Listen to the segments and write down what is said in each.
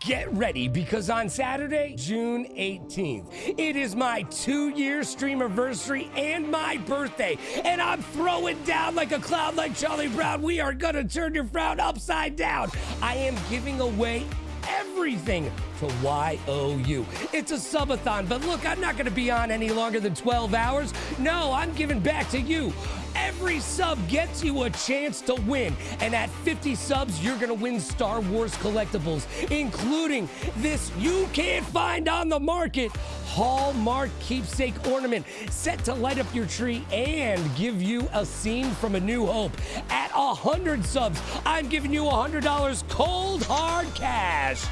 get ready because on Saturday, June 18th, it is my two year stream anniversary and my birthday. And I'm throwing down like a cloud like Charlie Brown. We are going to turn your frown upside down. I am giving away everything to YOU. It's a subathon, but look, I'm not going to be on any longer than 12 hours. No, I'm giving back to you. Every sub gets you a chance to win. And at 50 subs, you're going to win Star Wars collectibles, including this you can't find on the market Hallmark keepsake ornament set to light up your tree and give you a scene from A New Hope. At 100 subs, I'm giving you $100 cold hard cash.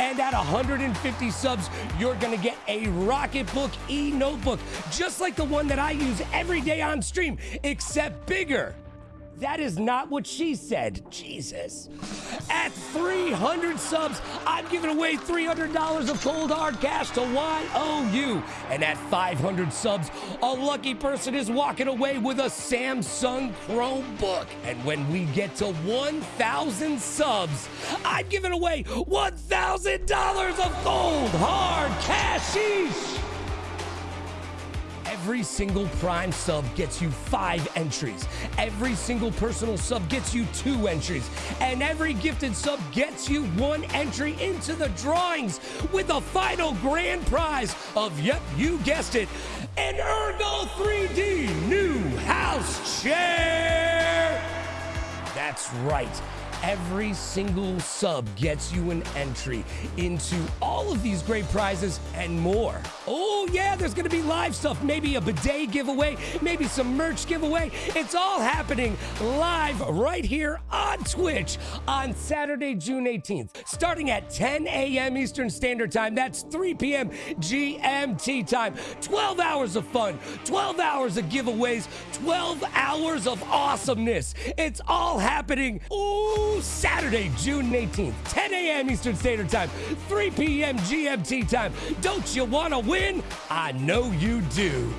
And at 150 subs, you're gonna get a Rocketbook e notebook, just like the one that I use every day on stream, except bigger. That is not what she said. Jesus. At 300 subs, I'm giving away $300 of cold hard cash to YOU. And at 500 subs, a lucky person is walking away with a Samsung Chromebook. And when we get to 1,000 subs, I'm giving away $1,000 of cold hard cash each. Every single Prime sub gets you five entries. Every single personal sub gets you two entries. And every gifted sub gets you one entry into the drawings with the final grand prize of, yep, you guessed it, an Ergo 3D new house chair. That's right every single sub gets you an entry into all of these great prizes and more. Oh, yeah, there's going to be live stuff, maybe a bidet giveaway, maybe some merch giveaway. It's all happening live right here on Twitch on Saturday, June 18th, starting at 10 a.m. Eastern Standard Time. That's 3 p.m. GMT time. 12 hours of fun, 12 hours of giveaways, 12 hours of awesomeness. It's all happening. Ooh. Saturday, June 18th, 10 a.m. Eastern Standard Time, 3 p.m. GMT time. Don't you want to win? I know you do.